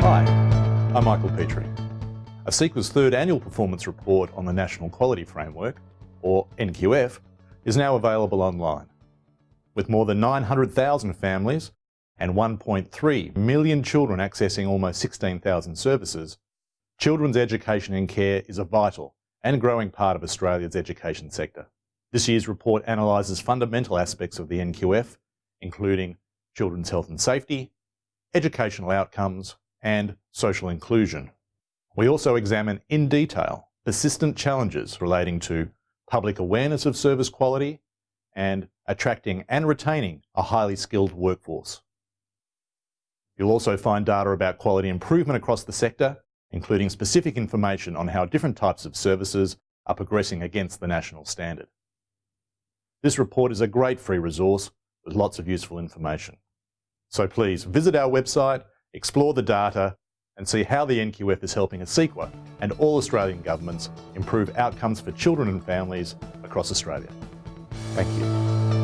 Hi, I'm Michael Petrie. ACECQA's third annual performance report on the National Quality Framework, or NQF, is now available online. With more than 900,000 families and 1.3 million children accessing almost 16,000 services, children's education and care is a vital and growing part of Australia's education sector. This year's report analyses fundamental aspects of the NQF, including children's health and safety, educational outcomes, and social inclusion. We also examine in detail persistent challenges relating to public awareness of service quality and attracting and retaining a highly skilled workforce. You'll also find data about quality improvement across the sector, including specific information on how different types of services are progressing against the national standard. This report is a great free resource with lots of useful information. So please visit our website, explore the data and see how the NQF is helping ACECQA and all Australian governments improve outcomes for children and families across Australia. Thank you.